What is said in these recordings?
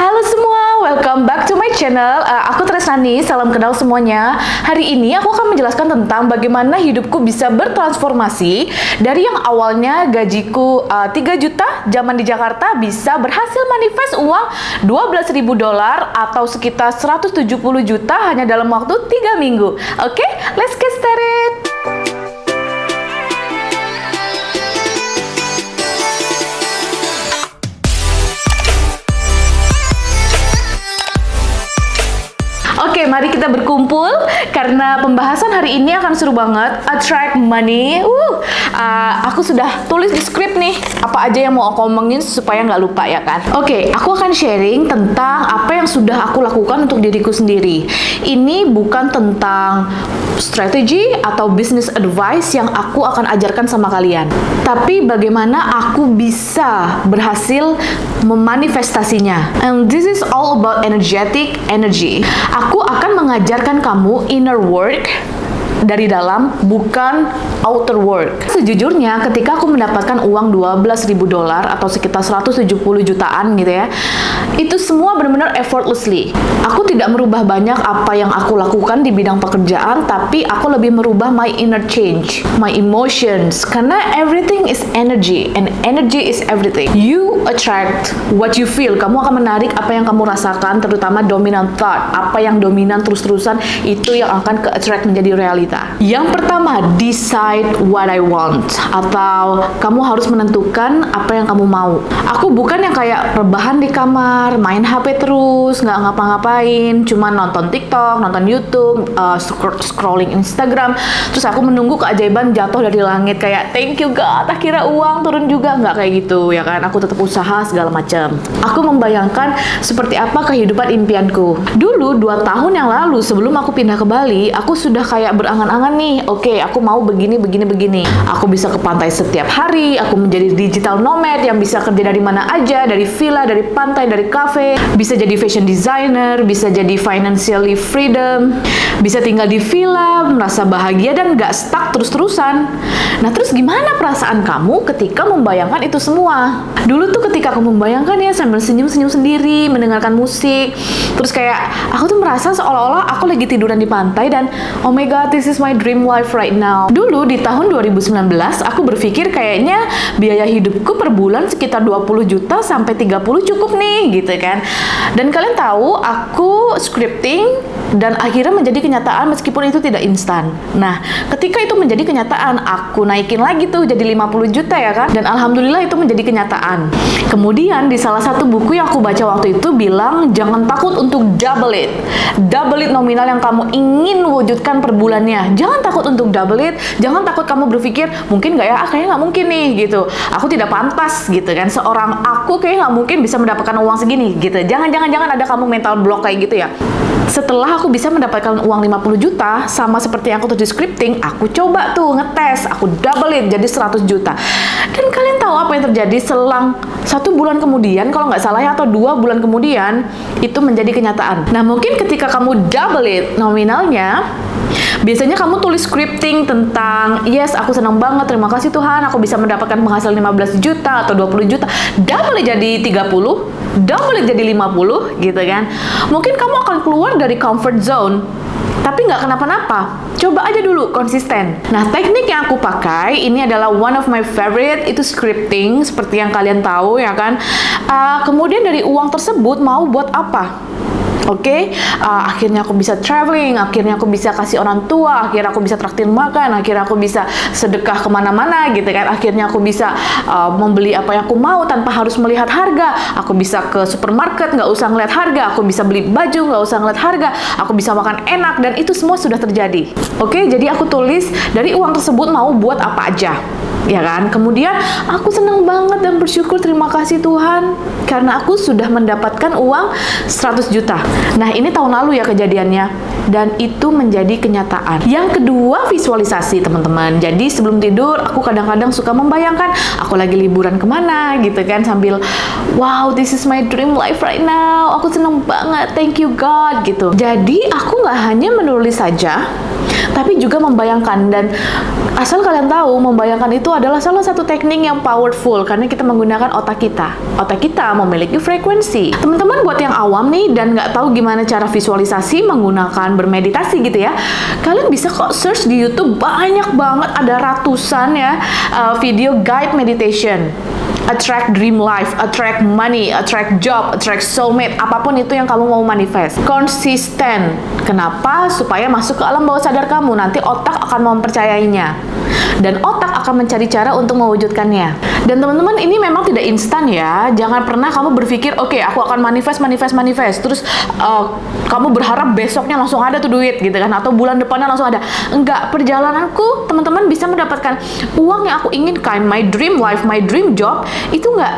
Halo semua, welcome back to my channel. Uh, aku Tresnani, salam kenal semuanya. Hari ini aku akan menjelaskan tentang bagaimana hidupku bisa bertransformasi dari yang awalnya gajiku uh, 3 juta zaman di Jakarta bisa berhasil manifest uang 12.000 dolar atau sekitar 170 juta hanya dalam waktu 3 minggu. Oke, okay? let's get started. Kita berkumpul karena pembahasan hari ini akan seru banget. Attract money. Uh, aku sudah tulis di script nih apa aja yang mau aku omongin supaya nggak lupa ya kan. Oke, aku akan sharing tentang apa yang sudah aku lakukan untuk diriku sendiri. Ini bukan tentang strategi atau business advice yang aku akan ajarkan sama kalian. Tapi bagaimana aku bisa berhasil memanifestasinya. And this is all about energetic energy. Aku akan mengajarkan kamu inner work dari dalam, bukan outer work. Sejujurnya, ketika aku mendapatkan uang 12.000 dolar atau sekitar 170 jutaan gitu ya, itu semua benar-benar effortlessly. Aku tidak merubah banyak apa yang aku lakukan di bidang pekerjaan, tapi aku lebih merubah my inner change, my emotions, karena everything is energy, and energy is everything. You attract what you feel. Kamu akan menarik apa yang kamu rasakan, terutama dominant thought. Apa yang dominan terus-terusan, itu yang akan ke-attract menjadi reality kita. Yang pertama, decide what I want atau kamu harus menentukan apa yang kamu mau. Aku bukan yang kayak rebahan di kamar, main HP terus, nggak ngapa-ngapain, cuma nonton TikTok, nonton YouTube, uh, scrolling Instagram, terus aku menunggu keajaiban jatuh dari langit kayak thank you God, akhirnya uang turun juga nggak kayak gitu ya kan? Aku tetap usaha segala macam. Aku membayangkan seperti apa kehidupan impianku. Dulu dua tahun yang lalu sebelum aku pindah ke Bali, aku sudah kayak berangan angan-angan nih, oke okay, aku mau begini, begini, begini. Aku bisa ke pantai setiap hari, aku menjadi digital nomad yang bisa kerja dari mana aja, dari villa, dari pantai, dari cafe, bisa jadi fashion designer, bisa jadi financially freedom, bisa tinggal di villa, merasa bahagia dan gak stuck terus-terusan. Nah terus gimana perasaan kamu ketika membayangkan itu semua? Dulu tuh ketika aku membayangkan ya sambil senyum-senyum sendiri, mendengarkan musik, terus kayak aku tuh merasa seolah-olah aku lagi tiduran di pantai dan oh my god this is my dream life right now. Dulu di tahun 2019 aku berpikir kayaknya biaya hidupku per bulan sekitar 20 juta sampai 30 cukup nih gitu kan. Dan kalian tahu aku scripting dan akhirnya menjadi kenyataan meskipun itu tidak instan. Nah, ketika itu menjadi kenyataan, aku naikin lagi tuh jadi 50 juta ya kan? Dan alhamdulillah itu menjadi kenyataan. Kemudian di salah satu buku yang aku baca waktu itu bilang jangan takut untuk double it. Double it nominal yang kamu ingin wujudkan per bulannya jangan takut untuk double it jangan takut kamu berpikir mungkin nggak ya ah, kayaknya nggak mungkin nih gitu aku tidak pantas gitu kan seorang aku kayaknya nggak mungkin bisa mendapatkan uang segini gitu jangan jangan jangan ada kamu mental block kayak gitu ya setelah aku bisa mendapatkan uang 50 juta sama seperti yang aku tulis scripting aku coba tuh ngetes aku double it jadi 100 juta. Dan kalian tahu apa yang terjadi? Selang satu bulan kemudian kalau nggak salah ya atau dua bulan kemudian itu menjadi kenyataan. Nah mungkin ketika kamu double it nominalnya Biasanya kamu tulis scripting tentang, yes aku senang banget, terima kasih Tuhan, aku bisa mendapatkan penghasilan 15 juta atau 20 juta. Double jadi 30, double jadi 50 gitu kan. Mungkin kamu akan keluar dari comfort zone tapi nggak kenapa-napa. Coba aja dulu konsisten. Nah, teknik yang aku pakai ini adalah one of my favorite itu scripting seperti yang kalian tahu ya kan. Uh, kemudian dari uang tersebut mau buat apa? Oke, okay? uh, akhirnya aku bisa traveling, akhirnya aku bisa kasih orang tua, akhirnya aku bisa traktir makan, akhirnya aku bisa sedekah ke mana-mana gitu kan, akhirnya aku bisa uh, membeli apa yang aku mau tanpa harus melihat harga, aku bisa ke supermarket nggak usah ngeliat harga, aku bisa beli baju nggak usah ngeliat harga, aku bisa makan enak dan itu semua sudah terjadi. Oke, okay? jadi aku tulis dari uang tersebut mau buat apa aja ya kan? Kemudian aku senang banget dan bersyukur terima kasih Tuhan karena aku sudah mendapatkan uang 100 juta. Nah, ini tahun lalu ya kejadiannya. dan itu menjadi kenyataan. Yang kedua, visualisasi teman-teman. Jadi sebelum tidur, aku kadang-kadang suka membayangkan aku lagi liburan ke mana gitu kan sambil wow this is my dream life right now. Aku seneng banget, thank you God gitu. Jadi aku nggak hanya menulis saja, tapi juga membayangkan dan asal kalian tahu membayangkan itu adalah salah satu teknik yang powerful karena kita menggunakan otak kita. Otak kita memiliki frekuensi. Teman-teman buat yang awam nih dan nggak tahu gimana cara visualisasi menggunakan bermeditasi gitu ya kalian bisa kok search di YouTube banyak banget ada ratusan ya uh, video guide meditation attract dream life, attract money, attract job, attract soulmate, apa pun itu yang kamu mau manifest. Konsisten. Kenapa? Supaya masuk ke alam bawah sadar kamu. Nanti otak akan mempercayainya. Dan otak akan mencari cara untuk mewujudkannya. Dan teman-teman, ini memang tidak instan ya. Jangan pernah kamu berpikir, oke, okay, aku akan manifest, manifest, manifest. Terus uh, kamu berharap besoknya langsung ada tuh duit gitu kan. Atau bulan depannya langsung ada. Enggak, perjalananku teman-teman bisa mendapatkan uang yang aku inginkan. My dream life, my dream job itu nggak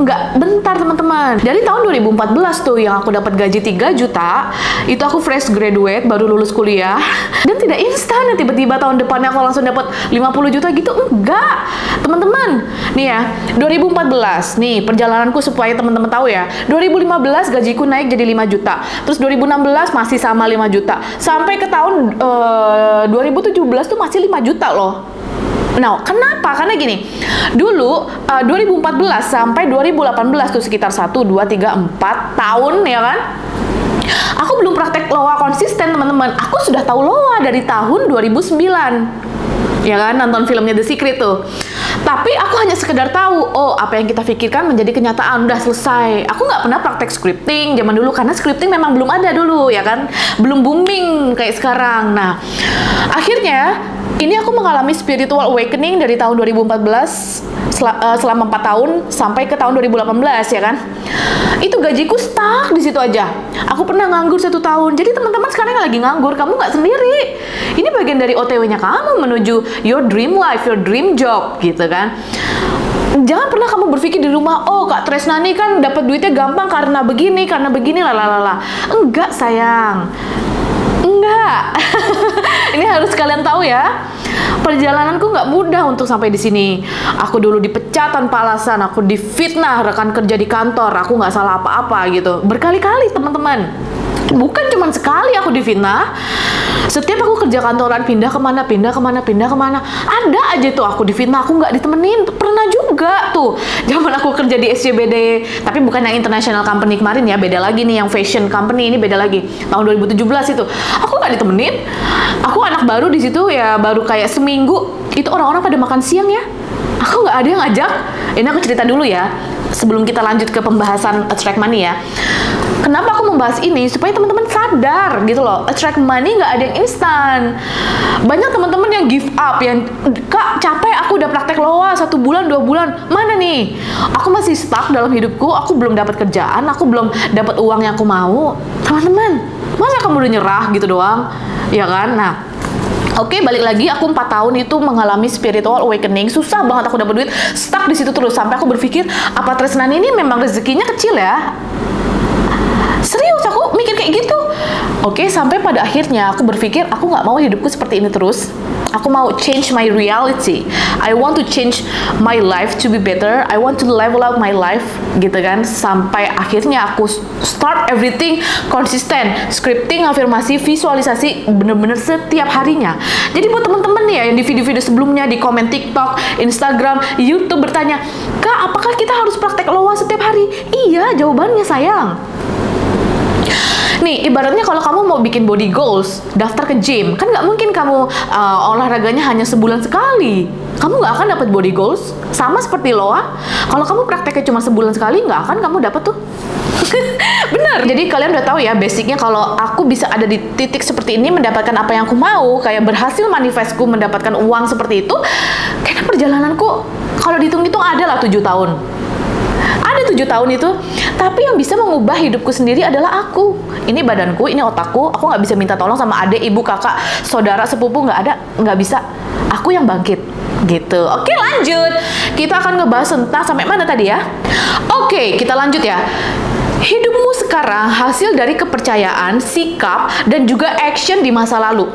nggak bentar teman-teman. Dari tahun 2014 tuh yang aku dapat gaji 3 juta itu aku fresh graduate baru lulus kuliah. Dan tidak instan ya tiba-tiba tahun depannya aku langsung dapat 50 juta gitu. Enggak. Teman-teman nih ya 2014 nih perjalananku supaya teman-teman tahu ya. 2015 gajiku naik jadi 5 juta. Terus 2016 masih sama 5 juta. Sampai ke tahun uh, eh, 2017 tuh masih 5 juta loh Nah, kenapa? Karena gini, dulu uh, 2014 sampai 2018 tuh sekitar 1, 2, 3, 4 tahun ya kan? Aku belum praktek loa konsisten teman-teman. Aku sudah tahu loa dari tahun 2009 ya kan? Nonton filmnya The Secret tuh. Tapi aku hanya sekedar tahu oh apa yang kita pikirkan menjadi kenyataan. Udah selesai. Aku nggak pernah praktek scripting zaman dulu karena scripting memang belum ada dulu ya kan? Belum booming kayak sekarang. Nah akhirnya ini aku mengalami spiritual awakening dari tahun 2014 sel uh, selama 4 tahun sampai ke tahun 2018 ya kan. Itu gajiku stuck di situ aja. Aku pernah nganggur satu tahun. Jadi teman-teman sekarang yang lagi nganggur, kamu nggak sendiri. Ini bagian dari OTW-nya kamu menuju your dream life, your dream job gitu kan jangan pernah kamu berpikir di rumah, oh Kak Tresna nih kan dapat duitnya gampang karena begini, karena begini, lalala. Enggak sayang, enggak. Ini harus kalian tahu ya. Perjalananku nggak mudah untuk sampai di sini. Aku dulu dipecat tanpa alasan, aku difitnah rekan kerja di kantor, aku nggak salah apa-apa gitu. Berkali-kali teman-teman. Bukan cuma sekali aku difitnah, setiap aku kerja kantoran pindah ke mana pindah ke mana pindah ke mana ada aja tuh aku di fitnah aku nggak ditemenin. Pernah juga tuh. Zaman aku kerja di SCBD tapi bukan yang international company kemarin ya beda lagi nih yang fashion company ini beda lagi. Tahun 2017 itu. Aku nggak ditemenin. Aku anak baru di situ ya baru kayak seminggu itu orang-orang pada makan siang ya. Aku nggak ada yang ngajak. Ini aku cerita dulu ya sebelum kita lanjut ke pembahasan attract money ya membahas ini? Supaya teman-teman sadar gitu loh. Attract money nggak ada yang instan. Banyak teman-teman yang give up, yang kak capek aku udah praktek loa satu bulan dua bulan. Mana nih? Aku masih stuck dalam hidupku. Aku belum dapat kerjaan. Aku belum dapat uang yang aku mau. Teman-teman, masa kamu udah nyerah gitu doang? Ya kan? Nah, Oke, okay, balik lagi aku 4 tahun itu mengalami spiritual awakening. Susah banget aku dapat duit, stuck di situ terus sampai aku berpikir apa Tresnan ini memang rezekinya kecil ya? Serius aku mikir kayak gitu. Oke sampai pada akhirnya aku berpikir aku nggak mau hidupku seperti ini terus. Aku mau change my reality. I want to change my life to be better. I want to level up my life gitu kan. Sampai akhirnya aku start everything konsisten scripting afirmasi visualisasi bener-bener setiap harinya. Jadi buat temen-temen nih ya yang di video-video sebelumnya di komen TikTok Instagram YouTube bertanya kak apakah kita harus praktek loa setiap hari? Iya jawabannya sayang Nih, ibaratnya kalau kamu mau bikin body goals, daftar ke gym, kan nggak mungkin kamu uh, olahraganya hanya sebulan sekali. Kamu nggak akan dapat body goals. Sama seperti loa, kalau kamu prakteknya cuma sebulan sekali, nggak akan kamu dapat tuh. Bener. Jadi kalian udah tahu ya basicnya kalau aku bisa ada di titik seperti ini mendapatkan apa yang aku mau, kayak berhasil manifestku mendapatkan uang seperti itu, karena perjalananku kalau dihitung-hitung ada lah tujuh tahun ada tujuh tahun itu tapi yang bisa mengubah hidupku sendiri adalah aku. Ini badanku ini otakku aku nggak bisa minta tolong sama adik ibu kakak saudara sepupu nggak ada nggak bisa. Aku yang bangkit gitu. Oke lanjut. Kita akan ngebahas tentang sampai mana tadi ya? Oke kita lanjut ya. Hidupmu sekarang hasil dari kepercayaan, sikap, dan juga action di masa lalu.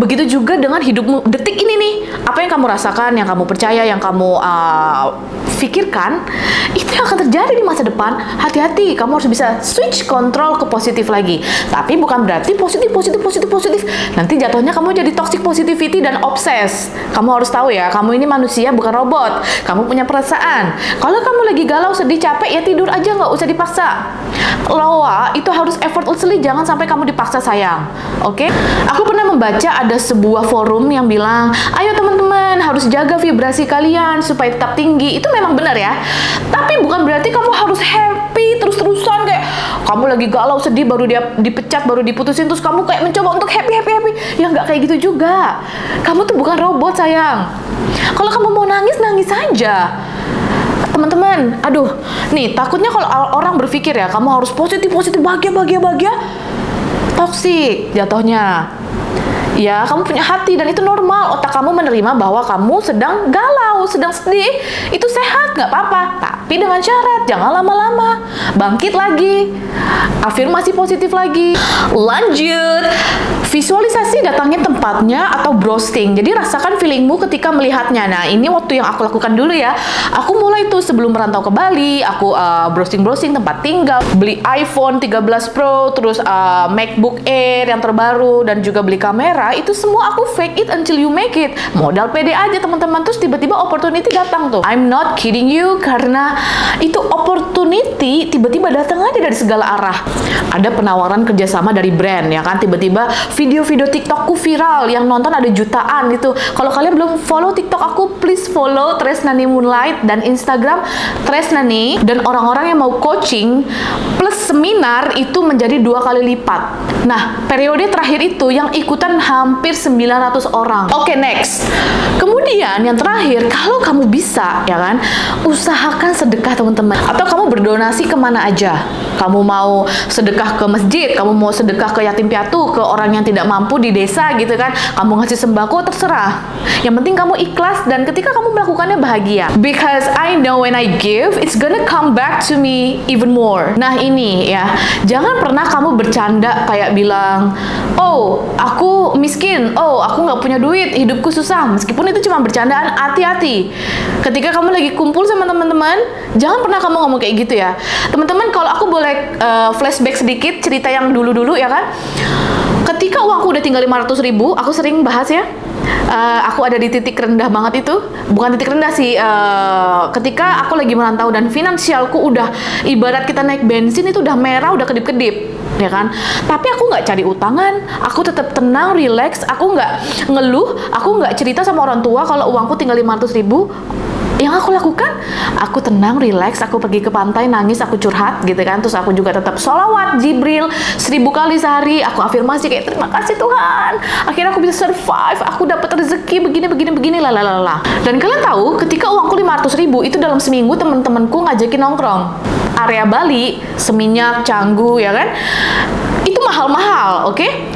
Begitu juga dengan hidupmu detik ini nih. Apa yang kamu rasakan, yang kamu percaya, yang kamu uh, pikirkan, itu yang akan terjadi di masa depan. Hati-hati, kamu harus bisa switch kontrol ke positif lagi. Tapi bukan berarti positif, positif, positif, positif. Nanti jatuhnya kamu jadi toxic positivity dan obses. Kamu harus tahu ya, kamu ini manusia bukan robot. Kamu punya perasaan. Kalau kamu lagi galau, sedih, capek, ya tidur aja nggak usah dipaksa. Loa itu harus effortlessly, jangan sampai kamu dipaksa sayang. Oke? Okay? Aku pernah membaca ada sebuah forum yang bilang, ayo teman-teman harus jaga vibrasi kalian supaya tetap tinggi. Itu memang benar ya. Tapi bukan berarti kamu harus happy terus-terusan kayak kamu lagi galau sedih baru dia dipecat baru diputusin terus kamu kayak mencoba untuk happy happy happy. Ya nggak kayak gitu juga. Kamu tuh bukan robot sayang. Kalau kamu mau nangis nangis saja teman-teman aduh. Nih takutnya kalau orang berpikir ya kamu harus positif positif bahagia bahagia bahagia. Toksik jatuhnya. Ya kamu punya hati dan itu normal. Otak kamu menerima bahwa kamu sedang galau sedang sedih itu sehat nggak apa-apa. Tapi dengan syarat jangan lama-lama. Bangkit lagi. Afirmasi positif lagi. Lanjut. Visualisasi datangnya tempatnya atau browsing. Jadi rasakan feelingmu ketika melihatnya. Nah ini waktu yang aku lakukan dulu ya. Aku mulai tuh sebelum merantau ke Bali aku uh, browsing-browsing tempat tinggal. Beli iPhone 13 Pro terus uh, MacBook Air yang terbaru dan juga beli kamera. Itu semua aku fake it until you make it. Modal pede aja teman-teman. Terus tiba-tiba opportunity datang tuh. I'm not kidding you karena itu opportunity tiba-tiba datang aja dari segala arah. Ada penawaran kerjasama dari brand ya kan. Tiba-tiba video-video TikTokku viral yang nonton ada jutaan gitu. Kalau kalian belum follow TikTok aku, please follow Tresnani Moonlight dan Instagram Tresnani dan orang-orang yang mau coaching plus seminar itu menjadi dua kali lipat. Nah, periode terakhir itu yang ikutan hampir 900 orang. Oke, okay, next. Kemudian yang terakhir, kalau kamu bisa, ya kan, usahakan sedekah teman-teman. Atau kamu berdonasi ke mana aja. Kamu mau sedekah ke masjid, kamu mau sedekah ke yatim piatu, ke orang yang tidak mampu di desa gitu kan. Kamu ngasih sembako, terserah. Yang penting kamu ikhlas dan ketika kamu melakukannya bahagia. Because I know when I give, it's gonna come back to me even more. Nah ini ya, jangan pernah kamu bercanda kayak bilang, oh aku miskin, oh aku nggak punya duit, hidupku susah. Meskipun itu cuma bercandaan, hati-hati. Ketika kamu lagi kumpul sama teman-teman, jangan pernah kamu ngomong kayak gitu ya. Teman-teman, kalau aku boleh uh, flashback sedikit cerita yang dulu-dulu ya kan. Ketika uangku udah tinggal 500 ribu, aku sering bahas ya, uh, aku ada di titik rendah banget itu. Bukan titik rendah sih uh, ketika aku lagi merantau dan finansialku udah ibarat kita naik bensin itu udah merah udah kedip-kedip ya kan? Tapi aku nggak cari utangan aku tetap tenang relax aku nggak ngeluh aku nggak cerita sama orang tua kalau uangku tinggal 500 ribu yang aku lakukan aku tenang relax aku pergi ke pantai nangis aku curhat gitu kan. Terus aku juga tetap sholawat Jibril seribu kali sehari aku afirmasi kayak terima kasih Tuhan. Akhirnya aku bisa survive aku dapat rezeki begini begini begini lalalala dan kalian tahu ketika uangku 500 ribu itu dalam seminggu teman-temanku ngajakin nongkrong. Area Bali seminyak canggu ya kan? Itu mahal-mahal oke? okay?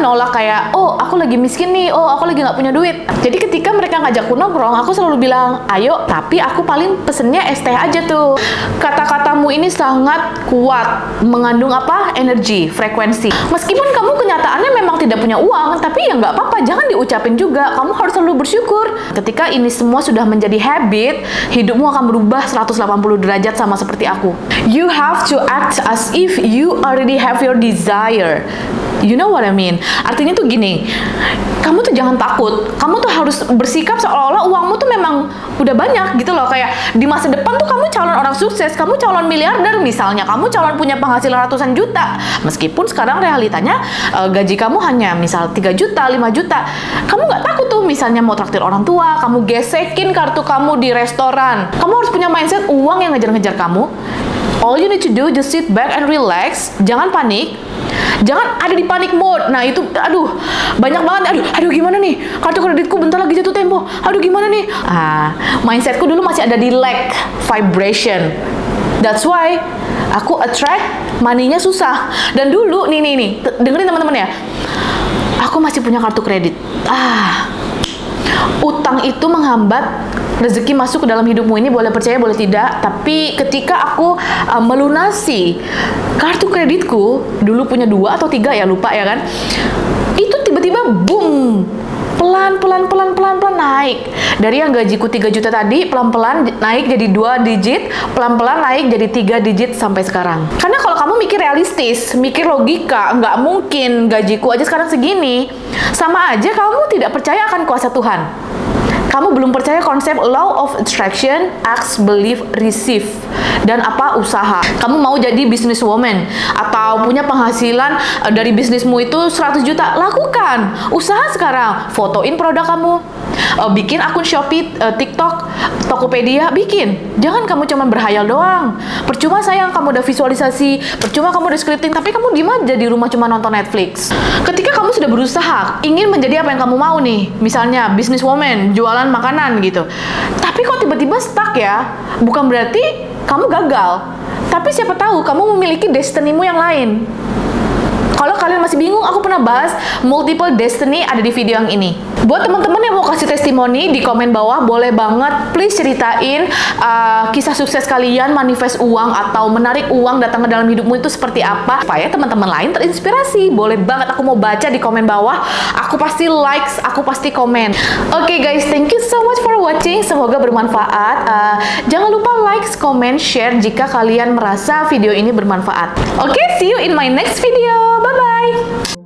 Nolak kayak oh aku lagi miskin nih. Oh aku lagi nggak punya duit. Jadi ketika mereka ngajak aku nongkrong aku selalu bilang ayo tapi aku paling pesennya es teh aja tuh. Kata-katamu ini sangat kuat mengandung apa? Energi frekuensi. Meskipun kamu kenyataannya memang tidak punya uang tapi ya nggak apa-apa jangan diucapin juga. Kamu harus selalu bersyukur. Ketika ini semua sudah menjadi habit hidupmu akan berubah 180 derajat sama seperti aku. You have to act as if you already have your desire. You know what I mean? Artinya tuh gini, kamu tuh jangan takut. Kamu tuh harus bersikap seolah-olah uangmu tuh memang udah banyak gitu loh. Kayak di masa depan tuh kamu calon orang sukses, kamu calon miliarder misalnya, kamu calon punya penghasilan ratusan juta. Meskipun sekarang realitanya uh, gaji kamu hanya misal 3 juta, 5 juta. Kamu nggak takut tuh misalnya mau traktir orang tua, kamu gesekin kartu kamu di restoran. Kamu harus punya mindset uang yang ngejar-ngejar kamu. All you need to do just sit back and relax, jangan panik, Jangan ada di panik mode. Nah, itu aduh, banyak banget. Aduh, aduh gimana nih? Kartu kreditku bentar lagi jatuh tempo. Aduh gimana nih? Ah, mindsetku dulu masih ada di lack vibration. That's why aku attract money-nya susah. Dan dulu nih nih nih, dengerin teman-teman ya. Aku masih punya kartu kredit. Ah, Utang itu menghambat rezeki masuk ke dalam hidupmu. Ini boleh percaya boleh tidak. Tapi ketika aku uh, melunasi kartu kreditku dulu punya dua atau tiga ya lupa ya kan? Itu tiba-tiba boom. Pelan pelan pelan pelan naik. Dari yang gajiku 3 juta tadi pelan pelan naik jadi dua digit pelan pelan naik jadi tiga digit sampai sekarang. Karena kalau kamu mikir realistis mikir logika nggak mungkin gajiku aja sekarang segini. Sama aja kamu tidak percaya akan kuasa Tuhan. Kamu belum percaya konsep law of attraction, ask, believe, receive, dan apa? Usaha. Kamu mau jadi businesswoman atau punya penghasilan eh, dari bisnismu itu 100 juta, lakukan. Usaha sekarang, fotoin produk kamu, uh, bikin akun Shopee, uh, TikTok, Tokopedia, bikin. Jangan kamu cuma berhayal doang. Percuma sayang kamu udah visualisasi, percuma kamu udah scripting, tapi kamu di aja di rumah cuma nonton Netflix. Ketika kamu sudah berusaha, ingin menjadi apa yang kamu mau nih, misalnya businesswoman, jualan makanan gitu. Tapi kok tiba-tiba stuck ya? Bukan berarti kamu gagal. Tapi siapa tahu kamu memiliki destinimu yang lain. Kalian masih bingung, aku pernah bahas multiple destiny ada di video yang ini. Buat teman-teman yang mau kasih testimoni di komen bawah, boleh banget please ceritain uh, kisah sukses kalian manifest uang atau menarik uang datang ke dalam hidupmu itu seperti apa supaya teman-teman lain terinspirasi. Boleh banget aku mau baca di komen bawah. Aku pasti likes, aku pasti komen. Oke okay, guys, thank you so much for watching. Semoga bermanfaat. Uh, jangan lupa likes, comment, share jika kalian merasa video ini bermanfaat. Oke, okay, see you in my next video. Bye. Bye!